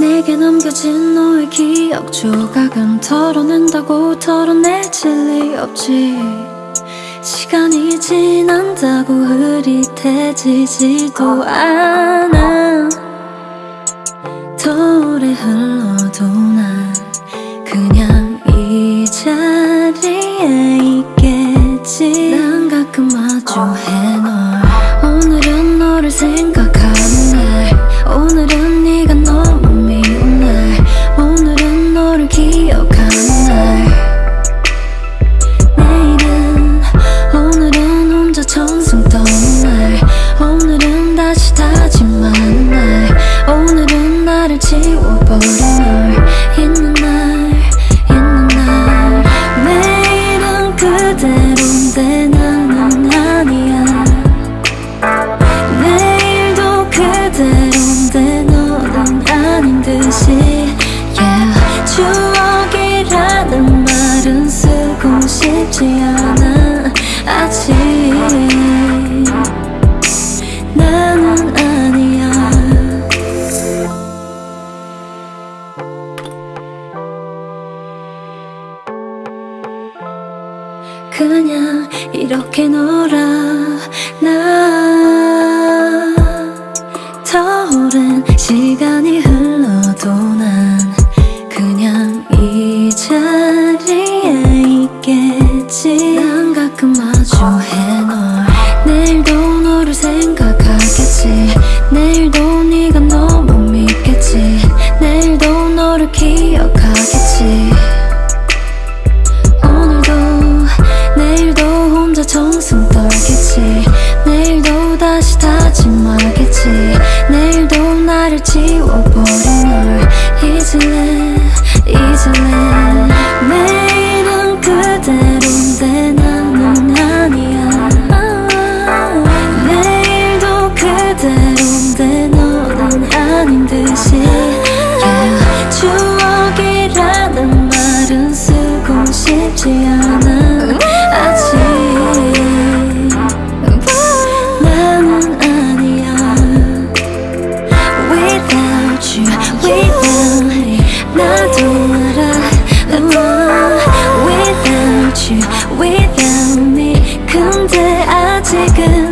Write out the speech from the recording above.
내게 남겨진 너의 기억 조각은 털어낸다고 털어내질 리 없지. 시간이 지난다고 흐릿해지지도 않아. 더 오래 흘러도 난 그냥 이 자리에 있겠지. 난 가끔 마주해 널. 오늘은 너를 생각하는 날. 오늘은 그대로인데 나는 그냥 이렇게 놀아. 나 내일은 그대로인데 나는 아니야. 내일도 그대로인데 너는 아닌 듯이. taken